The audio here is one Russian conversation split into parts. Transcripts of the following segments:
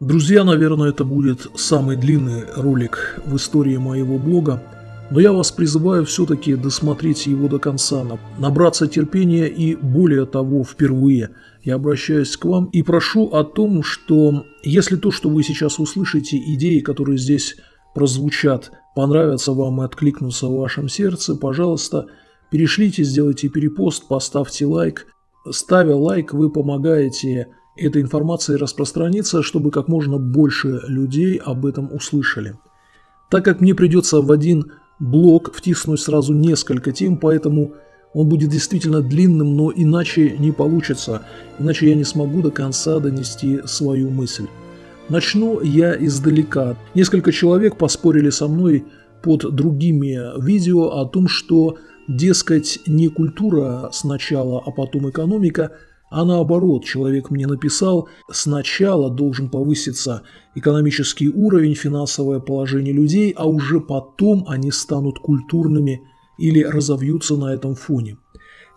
Друзья, наверное, это будет самый длинный ролик в истории моего блога, но я вас призываю все-таки досмотреть его до конца, набраться терпения и, более того, впервые я обращаюсь к вам и прошу о том, что если то, что вы сейчас услышите, идеи, которые здесь прозвучат, понравятся вам и откликнутся в вашем сердце, пожалуйста, перешлите, сделайте перепост, поставьте лайк. Ставя лайк, вы помогаете этой информации распространиться, чтобы как можно больше людей об этом услышали. Так как мне придется в один блок втиснуть сразу несколько тем, поэтому он будет действительно длинным, но иначе не получится, иначе я не смогу до конца донести свою мысль. Начну я издалека. Несколько человек поспорили со мной под другими видео о том, что, дескать, не культура сначала, а потом экономика – а наоборот, человек мне написал, сначала должен повыситься экономический уровень, финансовое положение людей, а уже потом они станут культурными или разовьются на этом фоне.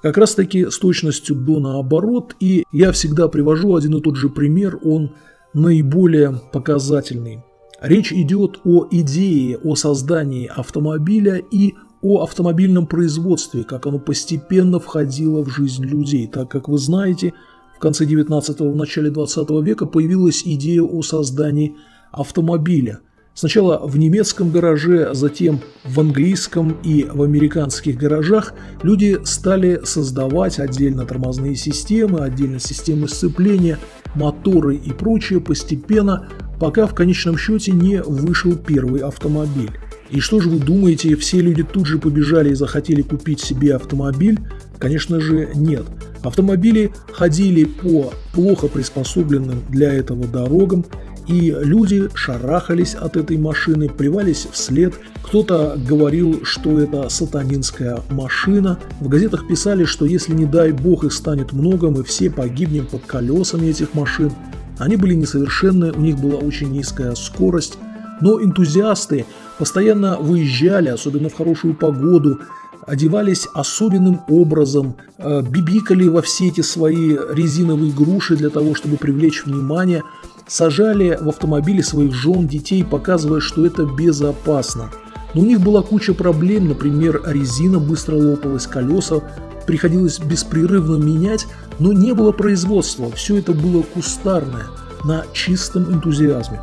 Как раз таки с точностью до наоборот, и я всегда привожу один и тот же пример, он наиболее показательный. Речь идет о идее о создании автомобиля и о автомобильном производстве, как оно постепенно входило в жизнь людей, так как вы знаете, в конце 19-го, в начале 20 века появилась идея о создании автомобиля. Сначала в немецком гараже, затем в английском и в американских гаражах люди стали создавать отдельно тормозные системы, отдельно системы сцепления, моторы и прочее постепенно, пока в конечном счете не вышел первый автомобиль. И что же вы думаете, все люди тут же побежали и захотели купить себе автомобиль? Конечно же нет. Автомобили ходили по плохо приспособленным для этого дорогам, и люди шарахались от этой машины, плевались вслед. Кто-то говорил, что это сатанинская машина. В газетах писали, что если не дай бог их станет много, мы все погибнем под колесами этих машин. Они были несовершенны, у них была очень низкая скорость, но энтузиасты постоянно выезжали, особенно в хорошую погоду, одевались особенным образом, э, бибикали во все эти свои резиновые груши для того, чтобы привлечь внимание, сажали в автомобили своих жен, детей, показывая, что это безопасно. Но у них была куча проблем, например, резина быстро лопалась, колеса приходилось беспрерывно менять, но не было производства, все это было кустарное, на чистом энтузиазме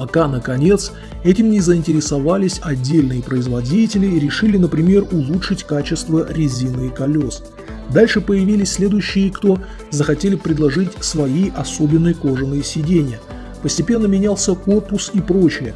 пока, наконец, этим не заинтересовались отдельные производители и решили, например, улучшить качество резины и колес. Дальше появились следующие, кто захотели предложить свои особенные кожаные сиденья. Постепенно менялся корпус и прочее.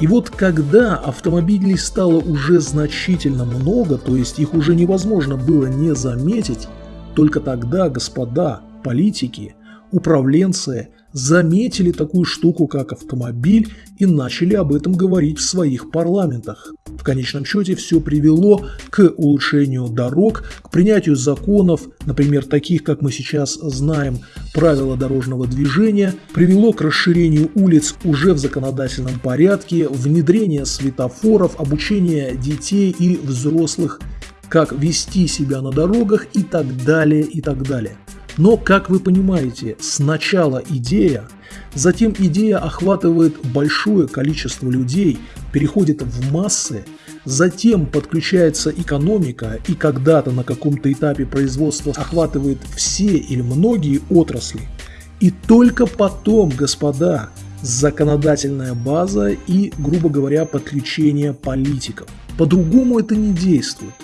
И вот когда автомобилей стало уже значительно много, то есть их уже невозможно было не заметить, только тогда господа политики, управленцы заметили такую штуку, как автомобиль, и начали об этом говорить в своих парламентах. В конечном счете все привело к улучшению дорог, к принятию законов, например, таких, как мы сейчас знаем, правила дорожного движения, привело к расширению улиц уже в законодательном порядке, внедрение светофоров, обучение детей и взрослых, как вести себя на дорогах и так далее, и так далее. Но, как вы понимаете, сначала идея, затем идея охватывает большое количество людей, переходит в массы, затем подключается экономика и когда-то на каком-то этапе производства охватывает все или многие отрасли. И только потом, господа, законодательная база и, грубо говоря, подключение политиков. По-другому это не действует.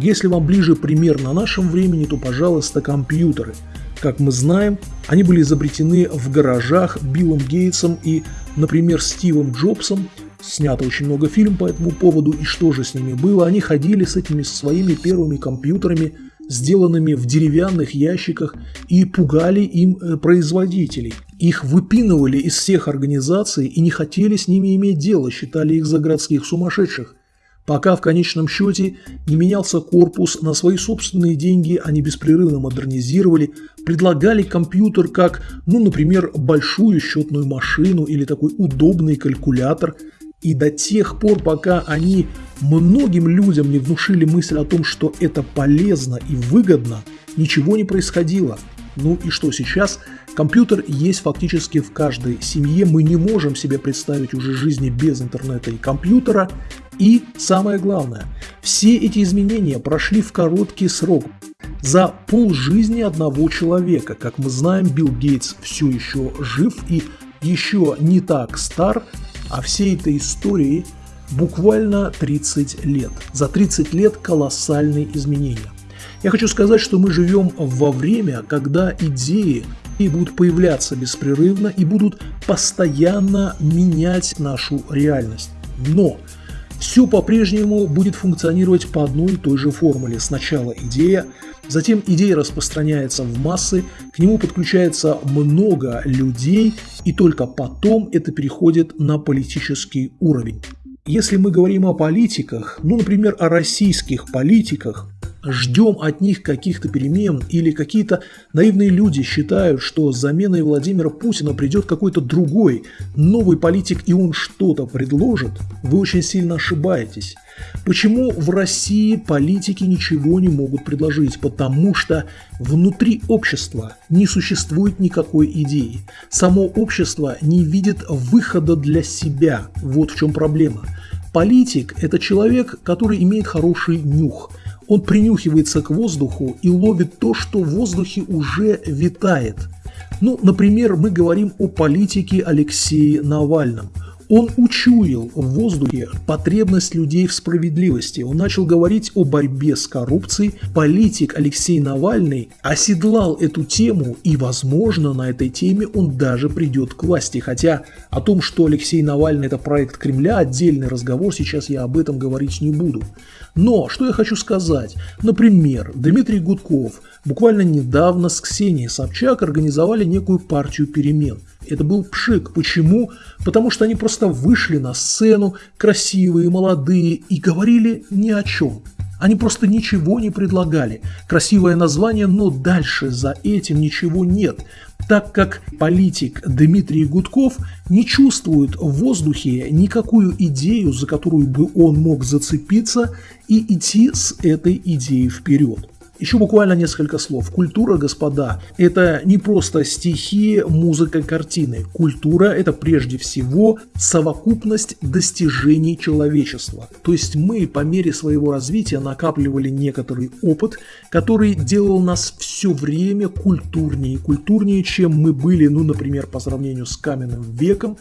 Если вам ближе пример на нашем времени, то, пожалуйста, компьютеры. Как мы знаем, они были изобретены в гаражах Биллом Гейтсом и, например, Стивом Джобсом. Снято очень много фильмов по этому поводу, и что же с ними было? Они ходили с этими своими первыми компьютерами, сделанными в деревянных ящиках, и пугали им э, производителей. Их выпинывали из всех организаций и не хотели с ними иметь дело, считали их за городских сумасшедших пока в конечном счете не менялся корпус, на свои собственные деньги они беспрерывно модернизировали, предлагали компьютер как, ну, например, большую счетную машину или такой удобный калькулятор. И до тех пор, пока они многим людям не внушили мысль о том, что это полезно и выгодно, ничего не происходило. Ну и что сейчас? Компьютер есть фактически в каждой семье. Мы не можем себе представить уже жизни без интернета и компьютера. И самое главное, все эти изменения прошли в короткий срок. За полжизни одного человека. Как мы знаем, Билл Гейтс все еще жив и еще не так стар, а всей этой истории буквально 30 лет. За 30 лет колоссальные изменения. Я хочу сказать, что мы живем во время, когда идеи и будут появляться беспрерывно и будут постоянно менять нашу реальность. Но все по-прежнему будет функционировать по одной и той же формуле. Сначала идея, затем идея распространяется в массы, к нему подключается много людей, и только потом это переходит на политический уровень. Если мы говорим о политиках, ну, например, о российских политиках, ждем от них каких-то перемен или какие-то наивные люди считают, что с заменой Владимира Путина придет какой-то другой, новый политик и он что-то предложит, вы очень сильно ошибаетесь. Почему в России политики ничего не могут предложить? Потому что внутри общества не существует никакой идеи. Само общество не видит выхода для себя. Вот в чем проблема. Политик – это человек, который имеет хороший нюх – он принюхивается к воздуху и ловит то, что в воздухе уже витает. Ну, например, мы говорим о политике Алексея Навальном. Он учуял в воздухе потребность людей в справедливости. Он начал говорить о борьбе с коррупцией. Политик Алексей Навальный оседлал эту тему, и, возможно, на этой теме он даже придет к власти. Хотя о том, что Алексей Навальный это проект Кремля, отдельный разговор, сейчас я об этом говорить не буду. Но, что я хочу сказать. Например, Дмитрий Гудков буквально недавно с Ксенией Собчак организовали некую партию перемен – это был пшик. Почему? Потому что они просто вышли на сцену, красивые, молодые, и говорили ни о чем. Они просто ничего не предлагали. Красивое название, но дальше за этим ничего нет. Так как политик Дмитрий Гудков не чувствует в воздухе никакую идею, за которую бы он мог зацепиться и идти с этой идеей вперед. Еще буквально несколько слов. Культура, господа, это не просто стихи, музыка, картины. Культура – это прежде всего совокупность достижений человечества. То есть мы по мере своего развития накапливали некоторый опыт, который делал нас все время культурнее, культурнее, чем мы были, ну, например, по сравнению с каменным веком,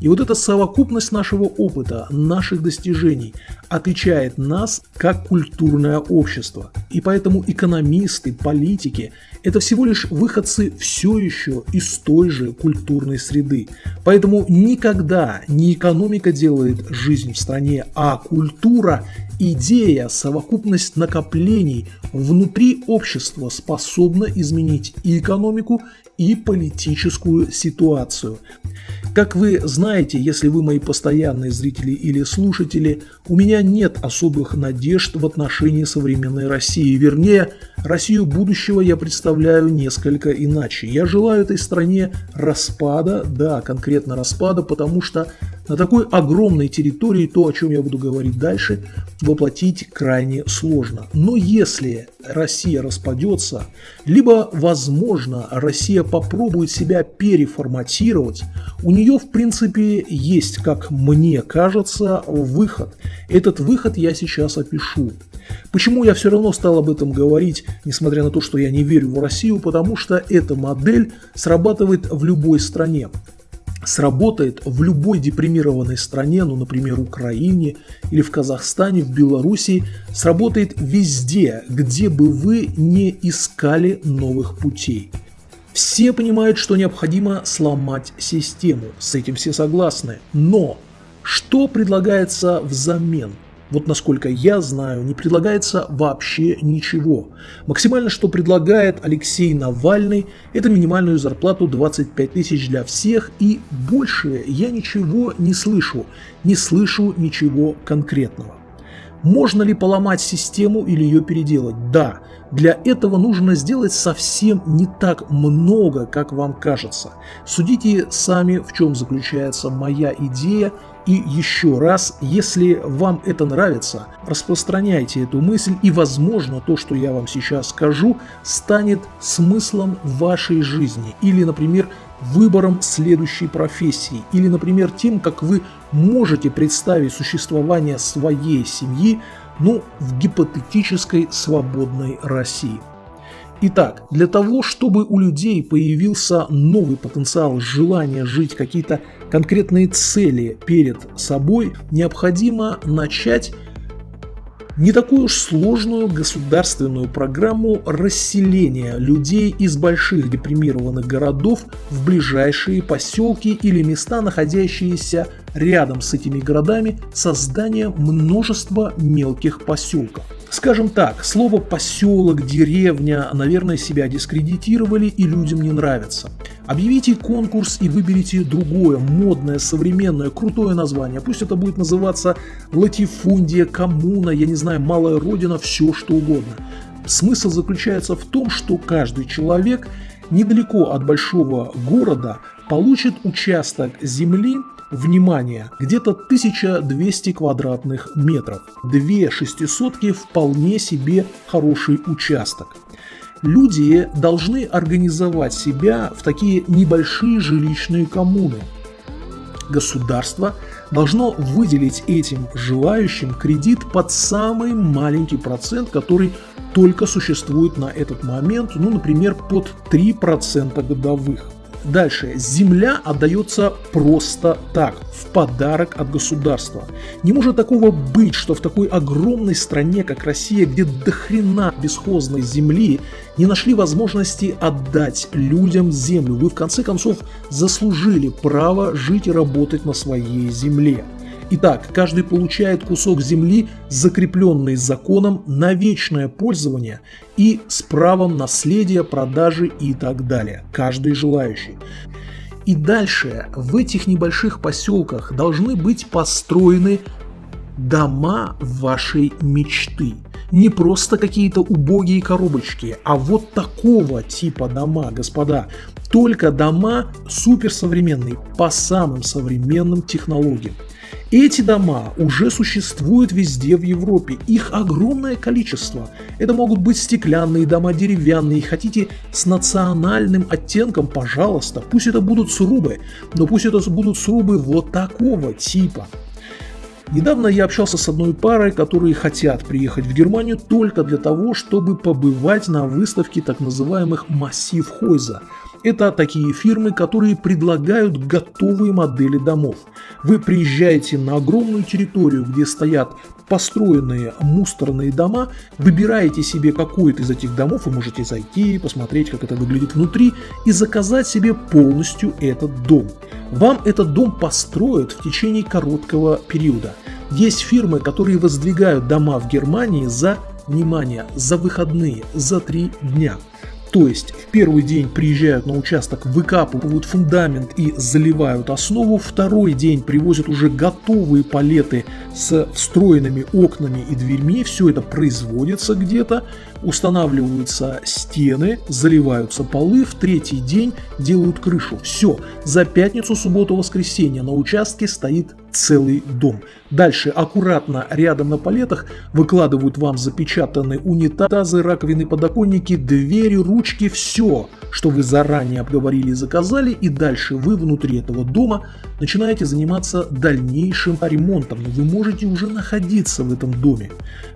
и вот эта совокупность нашего опыта, наших достижений отличает нас как культурное общество. И поэтому экономисты, политики – это всего лишь выходцы все еще из той же культурной среды. Поэтому никогда не экономика делает жизнь в стране, а культура Идея, совокупность накоплений внутри общества способна изменить и экономику, и политическую ситуацию. Как вы знаете, если вы мои постоянные зрители или слушатели, у меня нет особых надежд в отношении современной России. Вернее, Россию будущего я представляю несколько иначе. Я желаю этой стране распада, да, конкретно распада, потому что на такой огромной территории то, о чем я буду говорить дальше, воплотить крайне сложно. Но если Россия распадется, либо, возможно, Россия попробует себя переформатировать, у нее, в принципе, есть, как мне кажется, выход. Этот выход я сейчас опишу. Почему я все равно стал об этом говорить, несмотря на то, что я не верю в Россию, потому что эта модель срабатывает в любой стране сработает в любой депримированной стране, ну, например, Украине или в Казахстане, в Белоруссии, сработает везде, где бы вы не искали новых путей. Все понимают, что необходимо сломать систему, с этим все согласны, но что предлагается взамен? Вот насколько я знаю, не предлагается вообще ничего. Максимально, что предлагает Алексей Навальный, это минимальную зарплату 25 тысяч для всех, и больше я ничего не слышу, не слышу ничего конкретного. Можно ли поломать систему или ее переделать? Да. Для этого нужно сделать совсем не так много, как вам кажется. Судите сами, в чем заключается моя идея и еще раз, если вам это нравится, распространяйте эту мысль и, возможно, то, что я вам сейчас скажу, станет смыслом вашей жизни или, например, выбором следующей профессии или, например, тем, как вы можете представить существование своей семьи, ну, в гипотетической свободной России. Итак, для того, чтобы у людей появился новый потенциал желания жить какие-то конкретные цели перед собой, необходимо начать не такую уж сложную государственную программу расселения людей из больших депримированных городов в ближайшие поселки или места, находящиеся рядом с этими городами, создание множества мелких поселков. Скажем так, слово «поселок», «деревня», наверное, себя дискредитировали и людям не нравится. Объявите конкурс и выберите другое, модное, современное, крутое название. Пусть это будет называться латифундия, коммуна, я не знаю, малая родина, все что угодно. Смысл заключается в том, что каждый человек недалеко от большого города получит участок земли, внимание, где-то 1200 квадратных метров. Две шестисотки вполне себе хороший участок. Люди должны организовать себя в такие небольшие жилищные коммуны. Государство должно выделить этим желающим кредит под самый маленький процент, который только существует на этот момент, ну, например, под 3% годовых. Дальше. Земля отдается просто так, в подарок от государства. Не может такого быть, что в такой огромной стране, как Россия, где до хрена бесхозной земли, не нашли возможности отдать людям землю. Вы в конце концов заслужили право жить и работать на своей земле. Итак, каждый получает кусок земли, закрепленный законом на вечное пользование и с правом наследия, продажи и так далее. Каждый желающий. И дальше в этих небольших поселках должны быть построены дома вашей мечты. Не просто какие-то убогие коробочки, а вот такого типа дома, господа. Только дома суперсовременные, по самым современным технологиям. Эти дома уже существуют везде в Европе, их огромное количество. Это могут быть стеклянные дома, деревянные, хотите с национальным оттенком, пожалуйста, пусть это будут срубы, но пусть это будут срубы вот такого типа. Недавно я общался с одной парой, которые хотят приехать в Германию только для того, чтобы побывать на выставке так называемых массив Хойза – это такие фирмы, которые предлагают готовые модели домов. Вы приезжаете на огромную территорию, где стоят построенные мусорные дома, выбираете себе какой-то из этих домов, вы можете зайти, посмотреть, как это выглядит внутри и заказать себе полностью этот дом. Вам этот дом построят в течение короткого периода. Есть фирмы, которые воздвигают дома в Германии за, внимание, за выходные, за три дня. То есть в первый день приезжают на участок, выкапывают фундамент и заливают основу, второй день привозят уже готовые палеты с встроенными окнами и дверьми, все это производится где-то, устанавливаются стены, заливаются полы, в третий день делают крышу. Все, за пятницу, субботу, воскресенье на участке стоит целый дом. Дальше аккуратно рядом на палетах выкладывают вам запечатанные унитазы, раковины, подоконники, двери, ручки, все, что вы заранее обговорили и заказали, и дальше вы внутри этого дома начинаете заниматься дальнейшим ремонтом, но вы можете уже находиться в этом доме.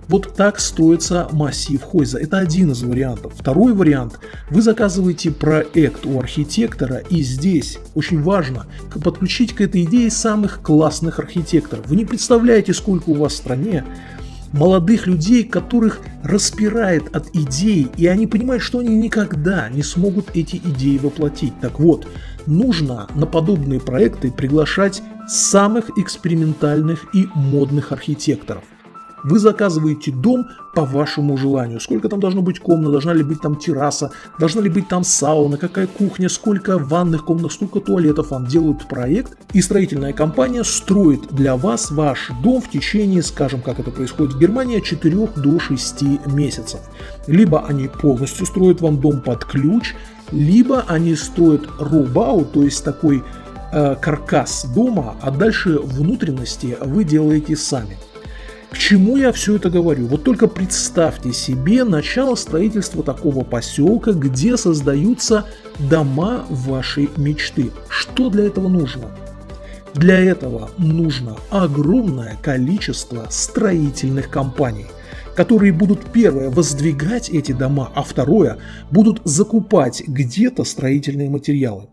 Вот так строится массив Хойза. Это один из вариантов. Второй вариант. Вы заказываете проект у архитектора и здесь очень важно подключить к этой идее самых классных архитекторов. Вы не представляете, сколько у вас в стране молодых людей, которых распирает от идей, и они понимают, что они никогда не смогут эти идеи воплотить. Так вот, нужно на подобные проекты приглашать самых экспериментальных и модных архитекторов. Вы заказываете дом по вашему желанию. Сколько там должно быть комнат, должна ли быть там терраса, должна ли быть там сауна, какая кухня, сколько ванных комнат, сколько туалетов вам делают проект. И строительная компания строит для вас ваш дом в течение, скажем, как это происходит в Германии, от 4 до 6 месяцев. Либо они полностью строят вам дом под ключ, либо они строят рубау, то есть такой э, каркас дома, а дальше внутренности вы делаете сами. К чему я все это говорю? Вот только представьте себе начало строительства такого поселка, где создаются дома вашей мечты. Что для этого нужно? Для этого нужно огромное количество строительных компаний – которые будут первое воздвигать эти дома, а второе будут закупать где-то строительные материалы.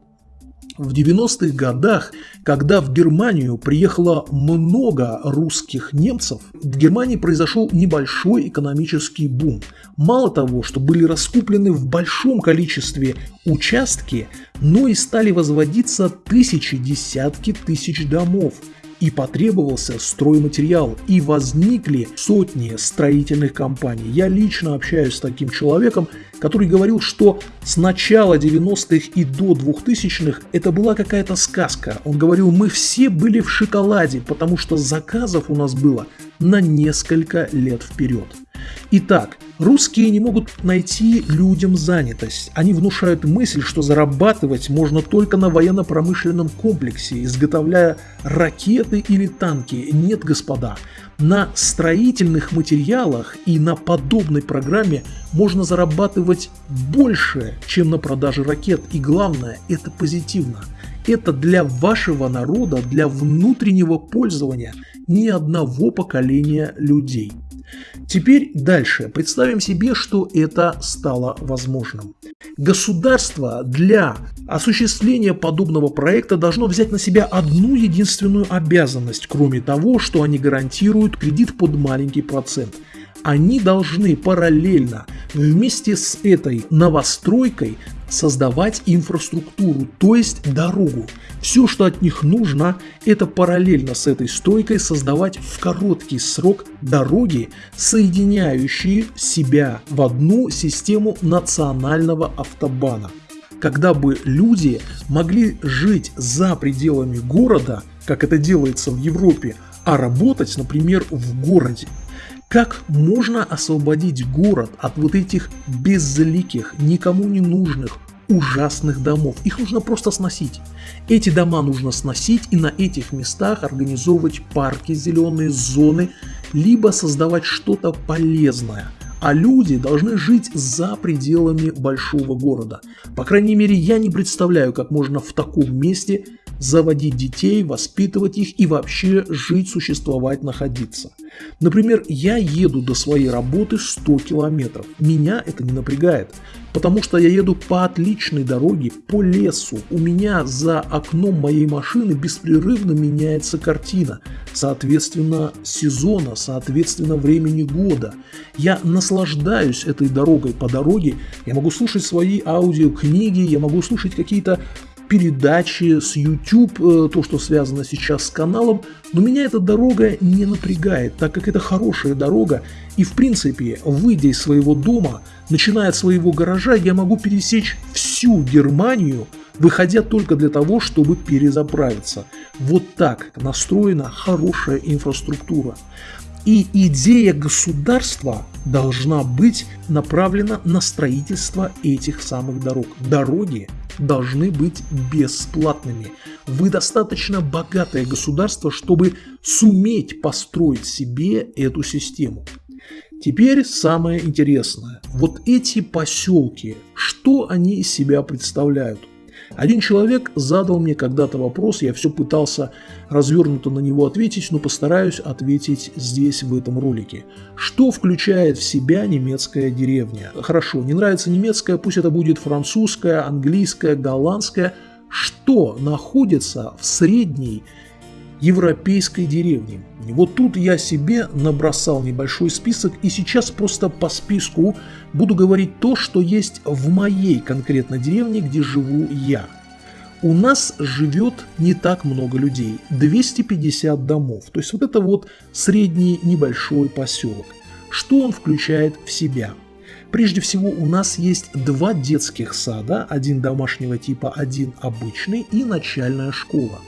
В 90-х годах, когда в Германию приехало много русских немцев, в Германии произошел небольшой экономический бум. Мало того, что были раскуплены в большом количестве участки, но и стали возводиться тысячи, десятки тысяч домов – и потребовался стройматериал, и возникли сотни строительных компаний. Я лично общаюсь с таким человеком, который говорил, что с начала 90-х и до 2000-х это была какая-то сказка. Он говорил, мы все были в шоколаде, потому что заказов у нас было на несколько лет вперед. Итак, русские не могут найти людям занятость. Они внушают мысль, что зарабатывать можно только на военно-промышленном комплексе, изготовляя ракеты или танки. Нет, господа, на строительных материалах и на подобной программе можно зарабатывать больше, чем на продаже ракет. И главное, это позитивно. Это для вашего народа, для внутреннего пользования ни одного поколения людей. Теперь дальше. Представим себе, что это стало возможным. Государство для осуществления подобного проекта должно взять на себя одну единственную обязанность, кроме того, что они гарантируют кредит под маленький процент – они должны параллельно вместе с этой новостройкой создавать инфраструктуру, то есть дорогу. Все, что от них нужно, это параллельно с этой стройкой создавать в короткий срок дороги, соединяющие себя в одну систему национального автобана. Когда бы люди могли жить за пределами города, как это делается в Европе, а работать, например, в городе. Как можно освободить город от вот этих безликих, никому не нужных, ужасных домов. Их нужно просто сносить. Эти дома нужно сносить и на этих местах организовывать парки, зеленые зоны, либо создавать что-то полезное. А люди должны жить за пределами большого города. По крайней мере, я не представляю, как можно в таком месте заводить детей, воспитывать их и вообще жить, существовать, находиться. Например, я еду до своей работы 100 километров. Меня это не напрягает, потому что я еду по отличной дороге, по лесу. У меня за окном моей машины беспрерывно меняется картина, соответственно сезона, соответственно времени года. Я наслаждаюсь этой дорогой. По дороге я могу слушать свои аудиокниги, я могу слушать какие-то передачи с YouTube, э, то, что связано сейчас с каналом, но меня эта дорога не напрягает, так как это хорошая дорога, и в принципе, выйдя из своего дома, начиная от своего гаража, я могу пересечь всю Германию, выходя только для того, чтобы перезаправиться. Вот так настроена хорошая инфраструктура. И идея государства должна быть направлена на строительство этих самых дорог. Дороги должны быть бесплатными. Вы достаточно богатое государство, чтобы суметь построить себе эту систему. Теперь самое интересное. Вот эти поселки, что они из себя представляют? Один человек задал мне когда-то вопрос, я все пытался развернуто на него ответить, но постараюсь ответить здесь, в этом ролике. Что включает в себя немецкая деревня? Хорошо, не нравится немецкая, пусть это будет французская, английская, голландская. Что находится в средней европейской деревни. Вот тут я себе набросал небольшой список и сейчас просто по списку буду говорить то, что есть в моей конкретной деревне, где живу я. у нас живет не так много людей, 250 домов. То есть вот это вот средний небольшой поселок. Что он включает в себя? Прежде всего у нас есть два детских сада, один домашнего типа, один обычный и начальная школа.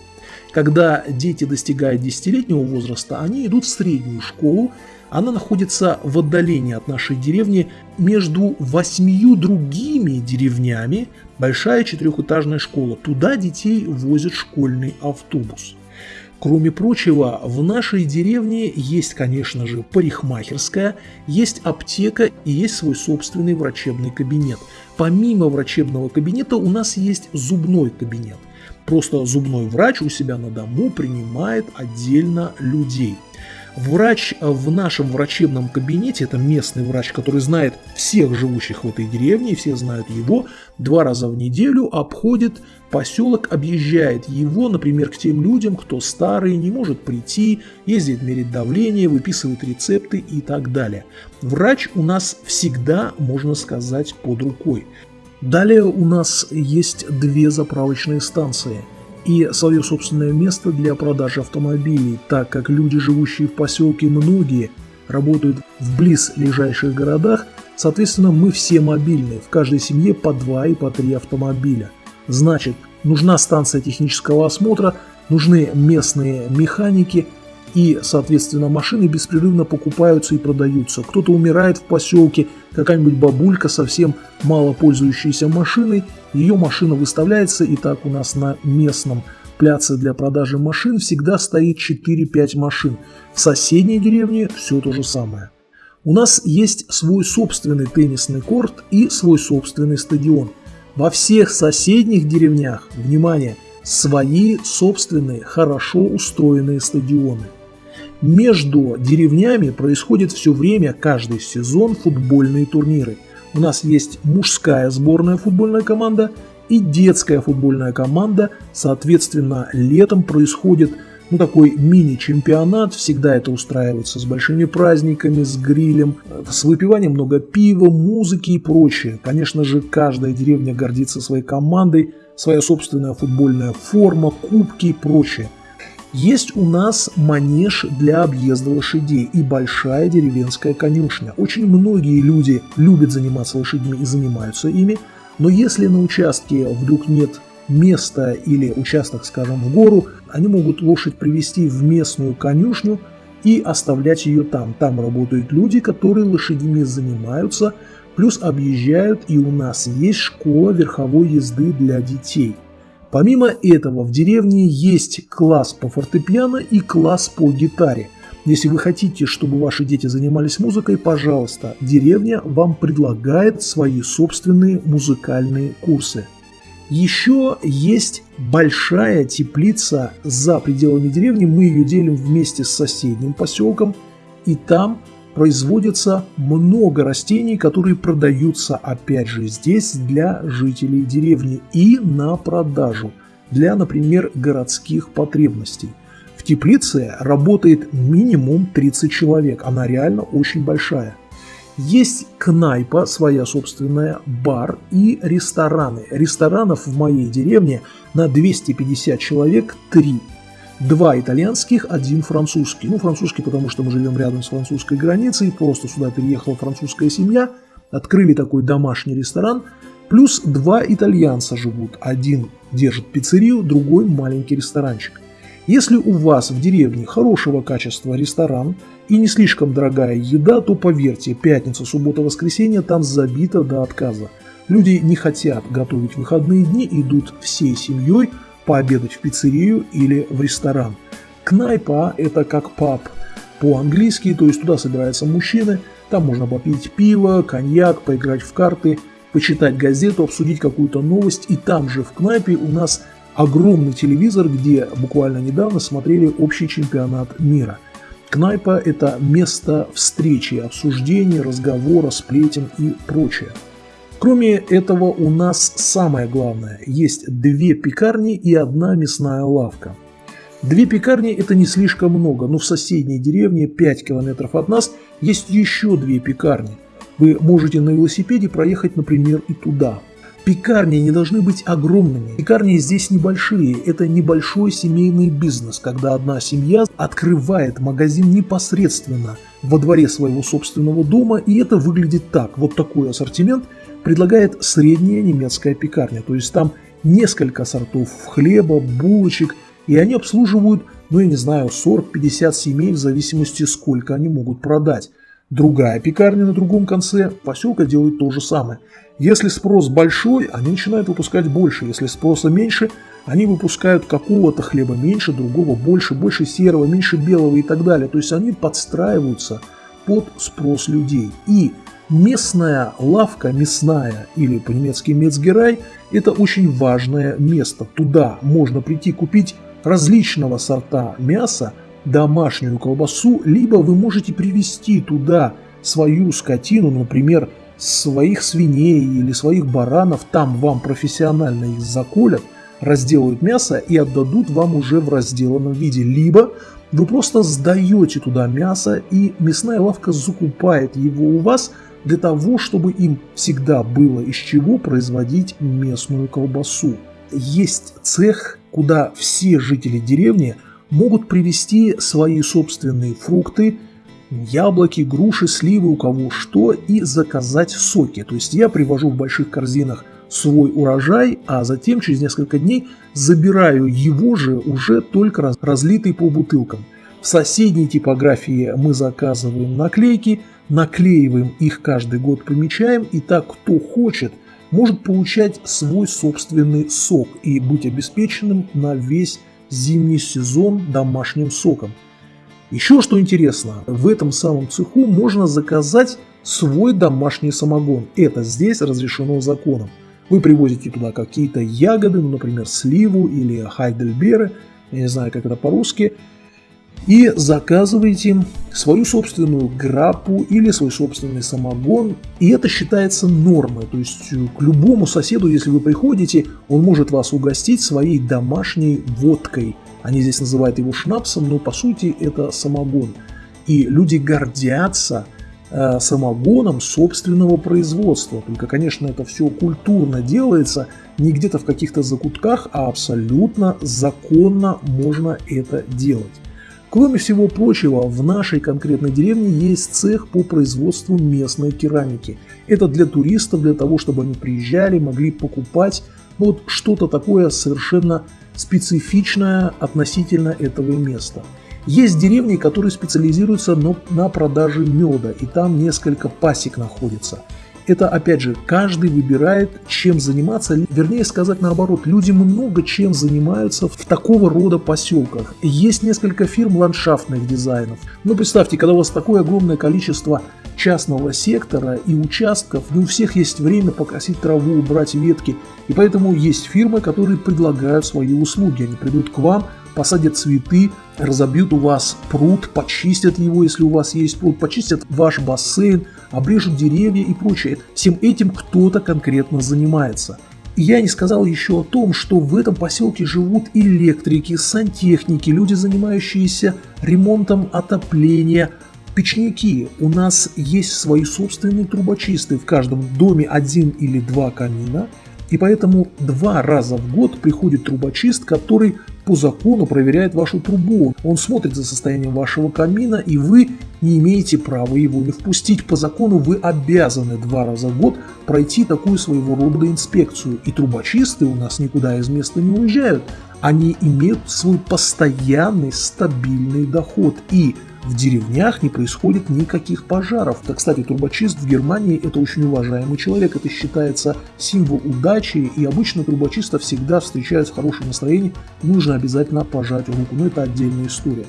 Когда дети достигают десятилетнего возраста, они идут в среднюю школу, она находится в отдалении от нашей деревни между восьмию другими деревнями, большая четырехэтажная школа. Туда детей возит школьный автобус. Кроме прочего, в нашей деревне есть, конечно же, парикмахерская, есть аптека и есть свой собственный врачебный кабинет. Помимо врачебного кабинета у нас есть зубной кабинет. Просто зубной врач у себя на дому принимает отдельно людей – Врач в нашем врачебном кабинете, это местный врач, который знает всех живущих в этой деревне, все знают его, два раза в неделю обходит поселок, объезжает его, например, к тем людям, кто старый, не может прийти, ездит мерить давление, выписывает рецепты и так далее. Врач у нас всегда, можно сказать, под рукой. Далее у нас есть две заправочные станции – и свое собственное место для продажи автомобилей, так как люди, живущие в поселке, многие работают в близлежащих городах, соответственно, мы все мобильные, в каждой семье по два и по три автомобиля. Значит, нужна станция технического осмотра, нужны местные механики – и, соответственно, машины беспрерывно покупаются и продаются. Кто-то умирает в поселке, какая-нибудь бабулька, совсем мало пользующаяся машиной, ее машина выставляется, и так у нас на местном пляце для продажи машин всегда стоит 4-5 машин. В соседней деревне все то же самое. У нас есть свой собственный теннисный корт и свой собственный стадион. Во всех соседних деревнях, внимание, свои собственные хорошо устроенные стадионы. Между деревнями происходит все время, каждый сезон, футбольные турниры. У нас есть мужская сборная футбольная команда и детская футбольная команда. Соответственно, летом происходит ну, такой мини-чемпионат. Всегда это устраивается с большими праздниками, с грилем, с выпиванием много пива, музыки и прочее. Конечно же, каждая деревня гордится своей командой, своя собственная футбольная форма, кубки и прочее. Есть у нас манеж для объезда лошадей и большая деревенская конюшня. Очень многие люди любят заниматься лошадьми и занимаются ими, но если на участке вдруг нет места или участок, скажем, в гору, они могут лошадь привести в местную конюшню и оставлять ее там. Там работают люди, которые лошадьми занимаются, плюс объезжают, и у нас есть школа верховой езды для детей – Помимо этого, в деревне есть класс по фортепиано и класс по гитаре. Если вы хотите, чтобы ваши дети занимались музыкой, пожалуйста, деревня вам предлагает свои собственные музыкальные курсы. Еще есть большая теплица за пределами деревни, мы ее делим вместе с соседним поселком, и там производится много растений, которые продаются опять же здесь для жителей деревни и на продажу для, например, городских потребностей. В теплице работает минимум 30 человек, она реально очень большая. Есть кнайпа, своя собственная, бар и рестораны. Ресторанов в моей деревне на 250 человек 3. Два итальянских, один французский. Ну, французский, потому что мы живем рядом с французской границей, просто сюда переехала французская семья, открыли такой домашний ресторан, плюс два итальянца живут. Один держит пиццерию, другой маленький ресторанчик. Если у вас в деревне хорошего качества ресторан и не слишком дорогая еда, то поверьте, пятница, суббота, воскресенье там забито до отказа. Люди не хотят готовить выходные дни, идут всей семьей – пообедать в пиццерию или в ресторан. Кнайпа – это как паб по-английски, то есть туда собираются мужчины, там можно попить пиво, коньяк, поиграть в карты, почитать газету, обсудить какую-то новость. И там же в кнайпе у нас огромный телевизор, где буквально недавно смотрели общий чемпионат мира. Кнайпа – это место встречи, обсуждения, разговора, сплетен и прочее. Кроме этого, у нас самое главное – есть две пекарни и одна мясная лавка. Две пекарни – это не слишком много, но в соседней деревне, 5 километров от нас, есть еще две пекарни. Вы можете на велосипеде проехать, например, и туда. Пекарни не должны быть огромными. Пекарни здесь небольшие. Это небольшой семейный бизнес, когда одна семья открывает магазин непосредственно во дворе своего собственного дома, и это выглядит так. Вот такой ассортимент предлагает средняя немецкая пекарня. То есть там несколько сортов хлеба, булочек, и они обслуживают, ну я не знаю, 40-50 семей в зависимости сколько они могут продать. Другая пекарня на другом конце поселка делает то же самое. Если спрос большой, они начинают выпускать больше. Если спроса меньше, они выпускают какого-то хлеба меньше, другого больше, больше серого, меньше белого и так далее. То есть они подстраиваются под спрос людей. И местная лавка, мясная или по-немецки мецгерай, это очень важное место. Туда можно прийти купить различного сорта мяса, домашнюю колбасу, либо вы можете привезти туда свою скотину, например, своих свиней или своих баранов, там вам профессионально их заколят, разделают мясо и отдадут вам уже в разделанном виде. Либо вы просто сдаете туда мясо, и мясная лавка закупает его у вас для того, чтобы им всегда было из чего производить местную колбасу. Есть цех, куда все жители деревни могут привезти свои собственные фрукты, яблоки, груши, сливы, у кого что, и заказать соки. То есть я привожу в больших корзинах свой урожай, а затем через несколько дней забираю его же уже только разлитый по бутылкам. В соседней типографии мы заказываем наклейки, наклеиваем их каждый год, помечаем, и так кто хочет, может получать свой собственный сок и быть обеспеченным на весь зимний сезон домашним соком. Еще что интересно, в этом самом цеху можно заказать свой домашний самогон. Это здесь разрешено законом. Вы привозите туда какие-то ягоды, ну, например, сливу или хайдельберы, я не знаю, как это по-русски, и заказываете свою собственную граппу или свой собственный самогон, и это считается нормой. То есть э, к любому соседу, если вы приходите, он может вас угостить своей домашней водкой. Они здесь называют его шнапсом, но по сути это самогон. И люди гордятся э, самогоном собственного производства. Только, конечно, это все культурно делается, не где-то в каких-то закутках, а абсолютно законно можно это делать. Кроме всего прочего, в нашей конкретной деревне есть цех по производству местной керамики. Это для туристов, для того, чтобы они приезжали, могли покупать вот что-то такое совершенно специфичное относительно этого места. Есть деревни, которые специализируются на продаже меда, и там несколько пасек находится – это, опять же, каждый выбирает, чем заниматься, вернее сказать наоборот, люди много чем занимаются в такого рода поселках. Есть несколько фирм ландшафтных дизайнов. Но представьте, когда у вас такое огромное количество частного сектора и участков, не у всех есть время покосить траву, убрать ветки, и поэтому есть фирмы, которые предлагают свои услуги. Они придут к вам, посадят цветы, разобьют у вас пруд, почистят его, если у вас есть пруд, почистят ваш бассейн, обрежут деревья и прочее. Всем этим кто-то конкретно занимается. И я не сказал еще о том, что в этом поселке живут электрики, сантехники, люди, занимающиеся ремонтом отопления, печники. У нас есть свои собственные трубочисты. В каждом доме один или два камина. И поэтому два раза в год приходит трубочист, который по закону проверяет вашу трубу. Он смотрит за состоянием вашего камина, и вы не имеете права его не впустить. По закону вы обязаны два раза в год пройти такую своего рода инспекцию. И трубочисты у нас никуда из места не уезжают. Они имеют свой постоянный стабильный доход. И в деревнях не происходит никаких пожаров. Так, кстати, трубочист в Германии это очень уважаемый человек, это считается символ удачи, и обычно трубочиста всегда встречают в хорошем настроении, нужно обязательно пожать руку, но это отдельная история.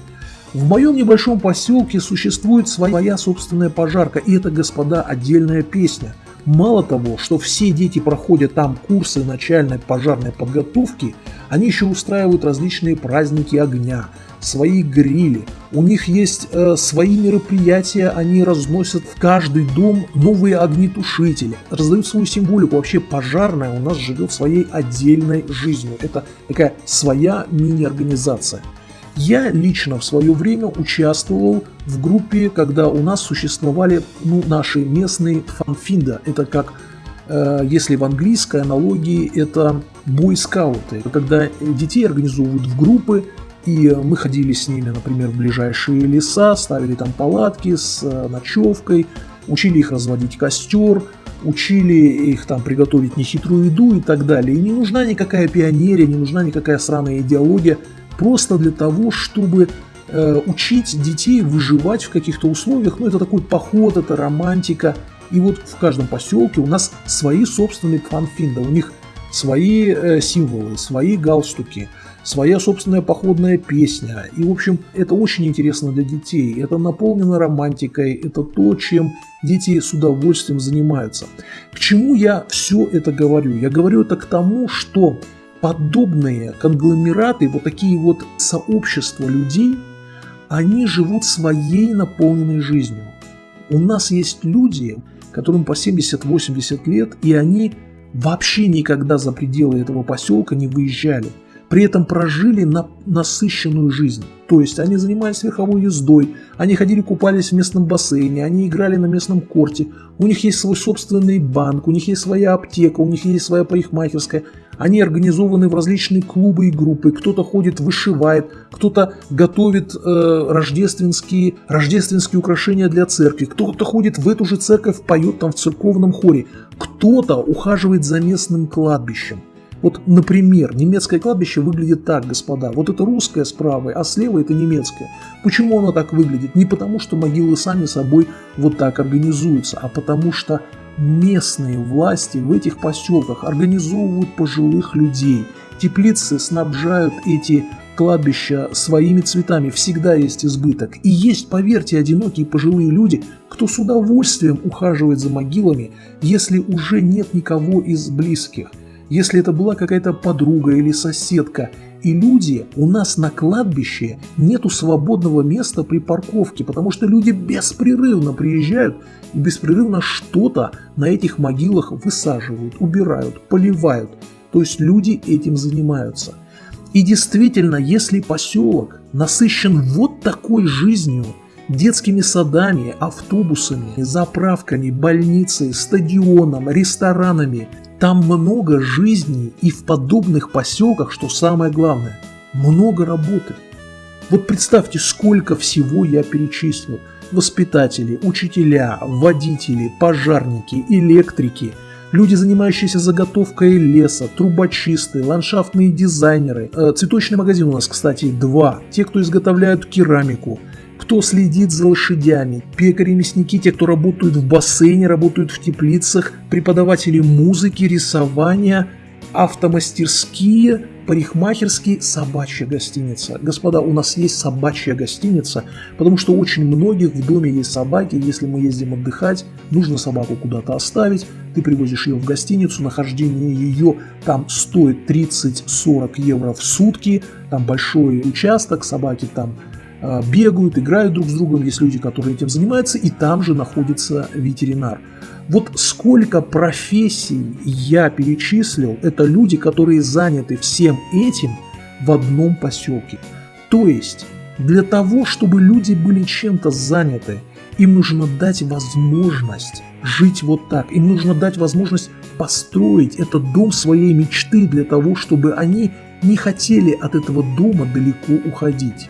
В моем небольшом поселке существует своя собственная пожарка, и это, господа, отдельная песня. Мало того, что все дети проходят там курсы начальной пожарной подготовки, они еще устраивают различные праздники огня, свои грили. У них есть э, свои мероприятия, они разносят в каждый дом новые огнетушители, раздают свою символику. Вообще пожарная у нас живет своей отдельной жизнью. Это такая своя мини-организация. Я лично в свое время участвовал в группе, когда у нас существовали ну, наши местные фанфинда. Это как Э, если в английской аналогии это бойскауты, когда детей организовывают в группы, и мы ходили с ними, например, в ближайшие леса, ставили там палатки с э, ночевкой, учили их разводить костер, учили их там приготовить нехитрую еду и так далее. И не нужна никакая пионерия, не нужна никакая сраная идеология, просто для того, чтобы э, учить детей выживать в каких-то условиях. Ну, это такой поход, это романтика. И вот в каждом поселке у нас свои собственные фанфинды, у них свои э, символы, свои галстуки, своя собственная походная песня. И, в общем, это очень интересно для детей. Это наполнено романтикой, это то, чем дети с удовольствием занимаются. К чему я все это говорю? Я говорю это к тому, что подобные конгломераты, вот такие вот сообщества людей, они живут своей наполненной жизнью. У нас есть люди, которым по 70-80 лет, и они вообще никогда за пределы этого поселка не выезжали. При этом прожили на насыщенную жизнь. То есть они занимались верховой ездой, они ходили купались в местном бассейне, они играли на местном корте, у них есть свой собственный банк, у них есть своя аптека, у них есть своя парикмахерская, они организованы в различные клубы и группы, кто-то ходит, вышивает, кто-то готовит э, рождественские, рождественские украшения для церкви, кто-то ходит в эту же церковь, поет там в церковном хоре, кто-то ухаживает за местным кладбищем. Вот, например, немецкое кладбище выглядит так, господа. Вот это русское с правой, а слева это немецкое. Почему оно так выглядит? Не потому, что могилы сами собой вот так организуются, а потому что местные власти в этих поселках организовывают пожилых людей. Теплицы снабжают эти кладбища своими цветами, всегда есть избыток. И есть, поверьте, одинокие пожилые люди, кто с удовольствием ухаживает за могилами, если уже нет никого из близких – если это была какая-то подруга или соседка. И люди, у нас на кладбище нету свободного места при парковке, потому что люди беспрерывно приезжают и беспрерывно что-то на этих могилах высаживают, убирают, поливают. То есть люди этим занимаются. И действительно, если поселок насыщен вот такой жизнью, детскими садами, автобусами, заправками, больницей, стадионом, ресторанами, там много жизней и в подобных поселках, что самое главное, много работы. Вот представьте, сколько всего я перечислил. Воспитатели, учителя, водители, пожарники, электрики, люди, занимающиеся заготовкой леса, трубочисты, ландшафтные дизайнеры. Э, цветочный магазин у нас, кстати, два. Те, кто изготовляют керамику, кто следит за лошадями, пекари, мясники, те, кто работают в бассейне, работают в теплицах, преподаватели музыки, рисования, автомастерские, парикмахерские, собачья гостиница. Господа, у нас есть собачья гостиница, потому что очень многих в доме есть собаки, если мы ездим отдыхать, нужно собаку куда-то оставить, ты привозишь ее в гостиницу, нахождение ее там стоит 30-40 евро в сутки, там большой участок, собаки там бегают, играют друг с другом, есть люди, которые этим занимаются, и там же находится ветеринар. Вот сколько профессий я перечислил, это люди, которые заняты всем этим в одном поселке. То есть, для того, чтобы люди были чем-то заняты, им нужно дать возможность жить вот так. Им нужно дать возможность построить этот дом своей мечты для того, чтобы они не хотели от этого дома далеко уходить.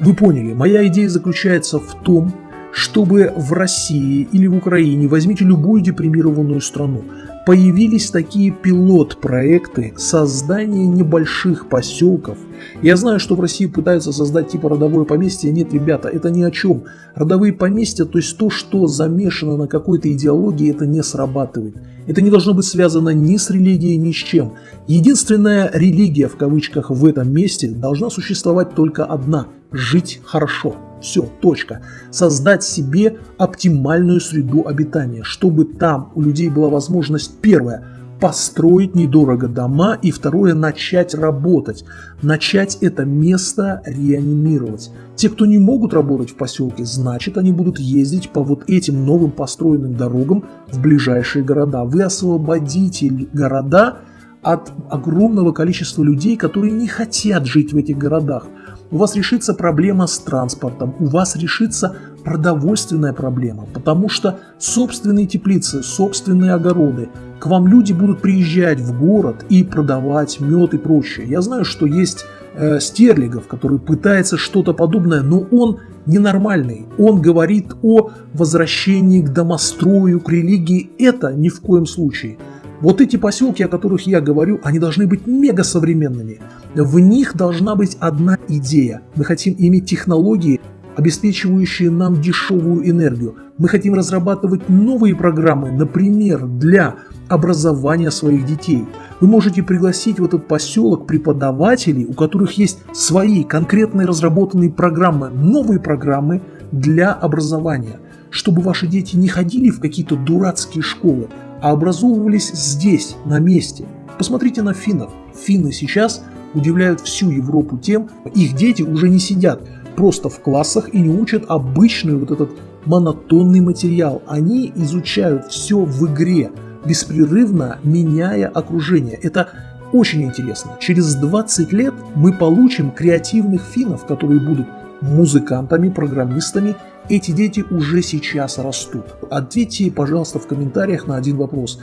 Вы поняли, моя идея заключается в том, чтобы в России или в Украине, возьмите любую депримированную страну, появились такие пилот-проекты создания небольших поселков. Я знаю, что в России пытаются создать типа родовое поместье. Нет, ребята, это ни о чем. Родовые поместья, то есть то, что замешано на какой-то идеологии, это не срабатывает. Это не должно быть связано ни с религией, ни с чем. Единственная религия, в кавычках, в этом месте должна существовать только одна – жить хорошо. Все, точка. Создать себе оптимальную среду обитания, чтобы там у людей была возможность, первое, построить недорого дома, и второе, начать работать. Начать это место реанимировать. Те, кто не могут работать в поселке, значит, они будут ездить по вот этим новым построенным дорогам в ближайшие города. Вы освободите города от огромного количества людей, которые не хотят жить в этих городах у вас решится проблема с транспортом, у вас решится продовольственная проблема, потому что собственные теплицы, собственные огороды, к вам люди будут приезжать в город и продавать мед и прочее. Я знаю, что есть э, Стерлигов, который пытается что-то подобное, но он ненормальный. Он говорит о возвращении к домострою, к религии. Это ни в коем случае. Вот эти поселки, о которых я говорю, они должны быть мега современными. В них должна быть одна идея. Мы хотим иметь технологии, обеспечивающие нам дешевую энергию. Мы хотим разрабатывать новые программы, например, для образования своих детей. Вы можете пригласить в этот поселок преподавателей, у которых есть свои конкретные разработанные программы, новые программы для образования, чтобы ваши дети не ходили в какие-то дурацкие школы, а образовывались здесь, на месте. Посмотрите на финнов. Финны сейчас удивляют всю Европу тем, их дети уже не сидят просто в классах и не учат обычный вот этот монотонный материал. Они изучают все в игре, беспрерывно меняя окружение. Это очень интересно. Через 20 лет мы получим креативных финнов, которые будут музыкантами, программистами эти дети уже сейчас растут. Ответьте, пожалуйста, в комментариях на один вопрос.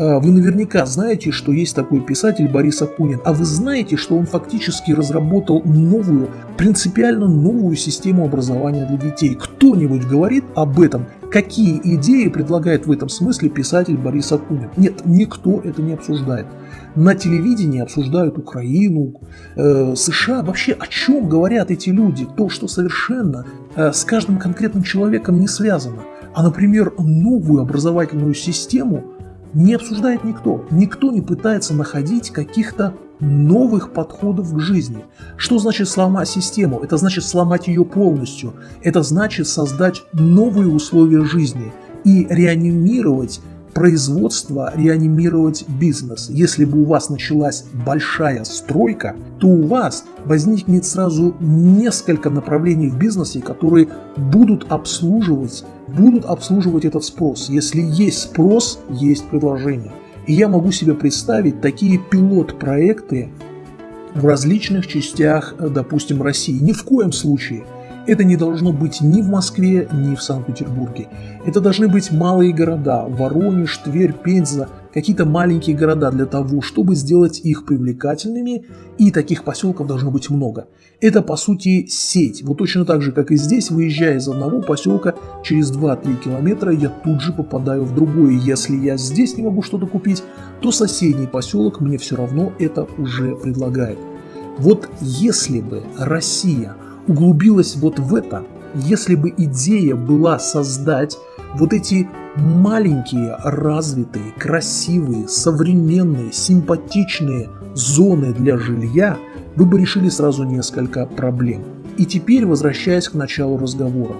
А, вы наверняка знаете, что есть такой писатель Борис Акунин, а вы знаете, что он фактически разработал новую, принципиально новую систему образования для детей. Кто-нибудь говорит об этом? Какие идеи предлагает в этом смысле писатель Борис Акунин? Нет, никто это не обсуждает на телевидении обсуждают Украину, э, США. Вообще о чем говорят эти люди? То, что совершенно э, с каждым конкретным человеком не связано. А, например, новую образовательную систему не обсуждает никто. Никто не пытается находить каких-то новых подходов к жизни. Что значит сломать систему? Это значит сломать ее полностью. Это значит создать новые условия жизни и реанимировать производство реанимировать бизнес. Если бы у вас началась большая стройка, то у вас возникнет сразу несколько направлений в бизнесе, которые будут обслуживать, будут обслуживать этот спрос. Если есть спрос, есть предложение. И я могу себе представить такие пилот-проекты в различных частях, допустим, России. Ни в коем случае – это не должно быть ни в Москве, ни в Санкт-Петербурге. Это должны быть малые города – Воронеж, Тверь, Пенза, какие-то маленькие города для того, чтобы сделать их привлекательными, и таких поселков должно быть много. Это, по сути, сеть. Вот точно так же, как и здесь, выезжая из одного поселка, через 2-3 километра я тут же попадаю в другой. Если я здесь не могу что-то купить, то соседний поселок мне все равно это уже предлагает. Вот если бы Россия – углубилась вот в это, если бы идея была создать вот эти маленькие, развитые, красивые, современные, симпатичные зоны для жилья, вы бы решили сразу несколько проблем. И теперь, возвращаясь к началу разговора,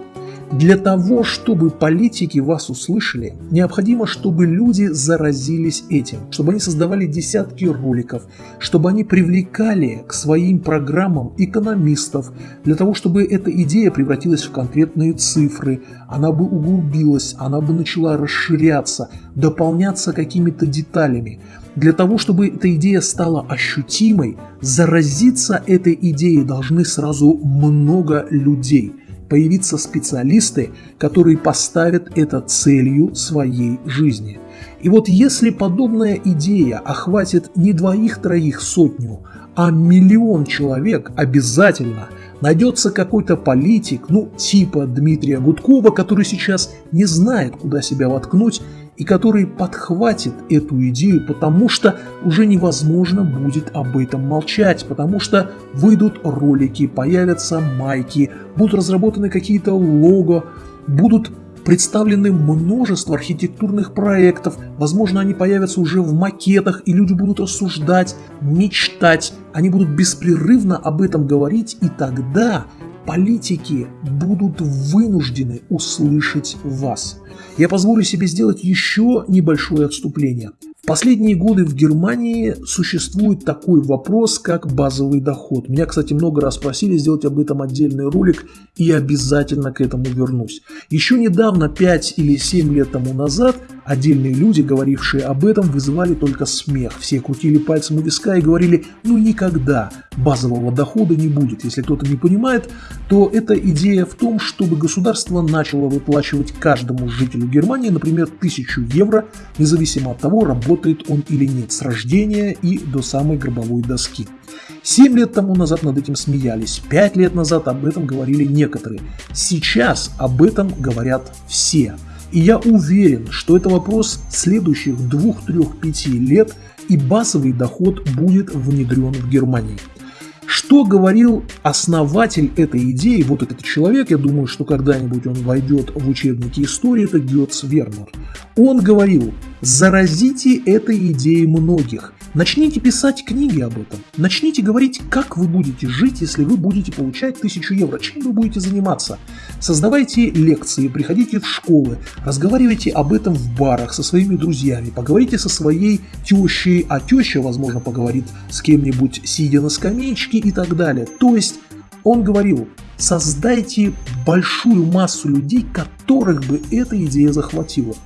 для того, чтобы политики вас услышали, необходимо, чтобы люди заразились этим, чтобы они создавали десятки роликов, чтобы они привлекали к своим программам экономистов, для того, чтобы эта идея превратилась в конкретные цифры, она бы углубилась, она бы начала расширяться, дополняться какими-то деталями. Для того, чтобы эта идея стала ощутимой, заразиться этой идеей должны сразу много людей – появиться специалисты, которые поставят это целью своей жизни. И вот если подобная идея охватит не двоих-троих сотню, а миллион человек, обязательно найдется какой-то политик, ну типа Дмитрия Гудкова, который сейчас не знает, куда себя воткнуть и который подхватит эту идею, потому что уже невозможно будет об этом молчать, потому что выйдут ролики, появятся майки, будут разработаны какие-то лого, будут представлены множество архитектурных проектов, возможно, они появятся уже в макетах, и люди будут рассуждать, мечтать, они будут беспрерывно об этом говорить, и тогда политики будут вынуждены услышать вас. Я позволю себе сделать еще небольшое отступление. В последние годы в Германии существует такой вопрос, как базовый доход. Меня, кстати, много раз просили сделать об этом отдельный ролик, и обязательно к этому вернусь. Еще недавно, 5 или 7 лет тому назад, Отдельные люди, говорившие об этом, вызывали только смех. Все крутили пальцем у виска и говорили, ну никогда базового дохода не будет. Если кто-то не понимает, то эта идея в том, чтобы государство начало выплачивать каждому жителю Германии, например, тысячу евро, независимо от того, работает он или нет, с рождения и до самой гробовой доски. Семь лет тому назад над этим смеялись, пять лет назад об этом говорили некоторые. Сейчас об этом говорят все. И я уверен, что это вопрос следующих двух, трех, пяти лет, и базовый доход будет внедрен в Германии. Что говорил основатель этой идеи, вот этот человек, я думаю, что когда-нибудь он войдет в учебники истории, это Гетц Вернер. Он говорил, заразите этой идеей многих, Начните писать книги об этом. Начните говорить, как вы будете жить, если вы будете получать тысячу евро. Чем вы будете заниматься? Создавайте лекции, приходите в школы, разговаривайте об этом в барах со своими друзьями, поговорите со своей тещей, а теща, возможно, поговорит с кем-нибудь, сидя на скамеечке и так далее. То есть он говорил, создайте большую массу людей, которых бы эта идея захватила.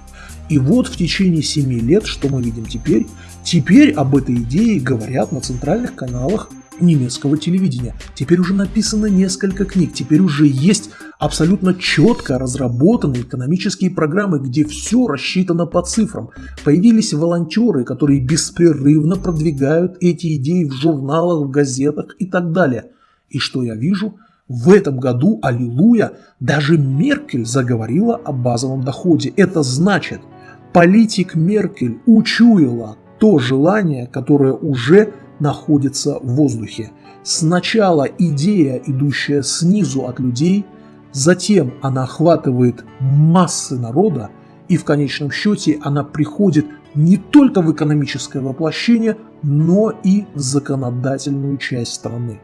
И вот в течение 7 лет, что мы видим теперь, теперь об этой идее говорят на центральных каналах немецкого телевидения. Теперь уже написано несколько книг, теперь уже есть абсолютно четко разработанные экономические программы, где все рассчитано по цифрам. Появились волонтеры, которые беспрерывно продвигают эти идеи в журналах, в газетах и так далее. И что я вижу? В этом году, аллилуйя, даже Меркель заговорила о базовом доходе. Это значит – политик Меркель учуяла то желание, которое уже находится в воздухе. Сначала идея, идущая снизу от людей, затем она охватывает массы народа, и в конечном счете она приходит не только в экономическое воплощение, но и в законодательную часть страны.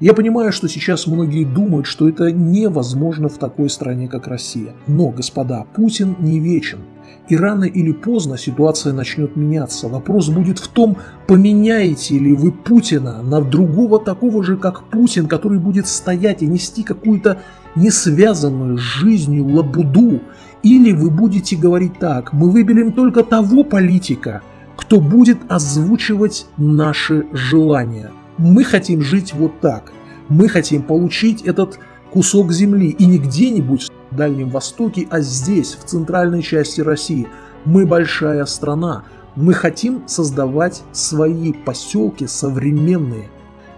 Я понимаю, что сейчас многие думают, что это невозможно в такой стране, как Россия. Но, господа, Путин не вечен. И рано или поздно ситуация начнет меняться. Вопрос будет в том, поменяете ли вы Путина на другого такого же, как Путин, который будет стоять и нести какую-то несвязанную с жизнью лабуду. Или вы будете говорить так, мы выберем только того политика, кто будет озвучивать наши желания. Мы хотим жить вот так. Мы хотим получить этот кусок земли и не где-нибудь Дальнем Востоке, а здесь, в центральной части России. Мы большая страна, мы хотим создавать свои поселки современные,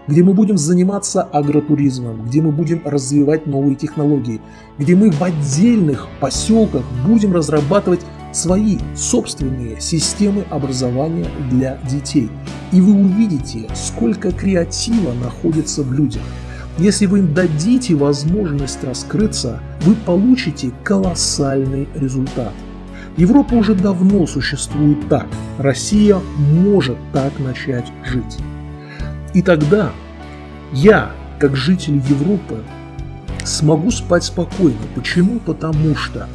где мы будем заниматься агротуризмом, где мы будем развивать новые технологии, где мы в отдельных поселках будем разрабатывать свои собственные системы образования для детей. И вы увидите, сколько креатива находится в людях. Если вы им дадите возможность раскрыться, вы получите колоссальный результат. Европа уже давно существует так, Россия может так начать жить. И тогда я, как житель Европы, смогу спать спокойно. Почему? Потому что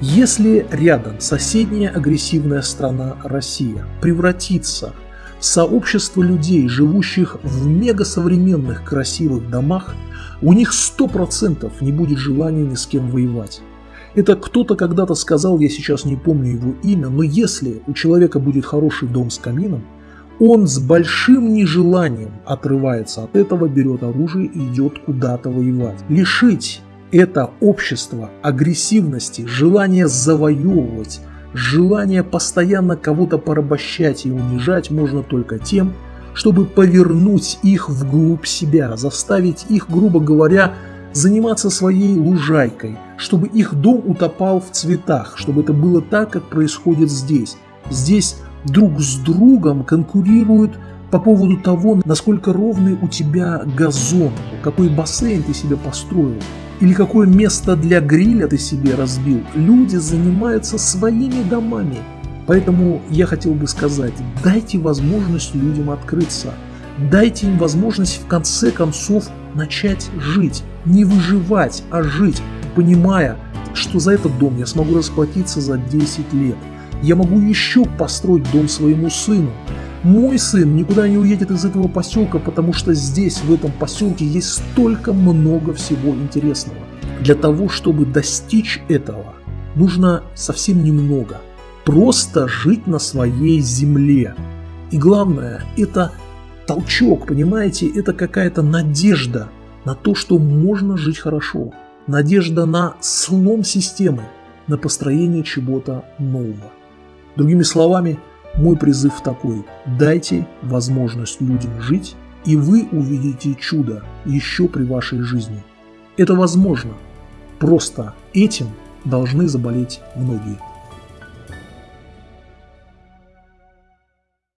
если рядом соседняя агрессивная страна Россия превратится сообщество людей, живущих в мегасовременных красивых домах, у них 100% не будет желания ни с кем воевать. Это кто-то когда-то сказал, я сейчас не помню его имя, но если у человека будет хороший дом с камином, он с большим нежеланием отрывается от этого, берет оружие и идет куда-то воевать. Лишить это общество агрессивности, желания завоевывать, Желание постоянно кого-то порабощать и унижать можно только тем, чтобы повернуть их вглубь себя, заставить их, грубо говоря, заниматься своей лужайкой, чтобы их дом утопал в цветах, чтобы это было так, как происходит здесь. Здесь друг с другом конкурируют по поводу того, насколько ровный у тебя газон, какой бассейн ты себе построил, или какое место для гриля ты себе разбил. Люди занимаются своими домами. Поэтому я хотел бы сказать, дайте возможность людям открыться. Дайте им возможность в конце концов начать жить. Не выживать, а жить, понимая, что за этот дом я смогу расплатиться за 10 лет. Я могу еще построить дом своему сыну. Мой сын никуда не уедет из этого поселка, потому что здесь, в этом поселке, есть столько много всего интересного. Для того, чтобы достичь этого, нужно совсем немного. просто жить на своей земле. И главное, это толчок, понимаете, это какая-то надежда на то, что можно жить хорошо. Надежда на слом системы, на построение чего-то нового. Другими словами, мой призыв такой – дайте возможность людям жить, и вы увидите чудо еще при вашей жизни. Это возможно. Просто этим должны заболеть многие.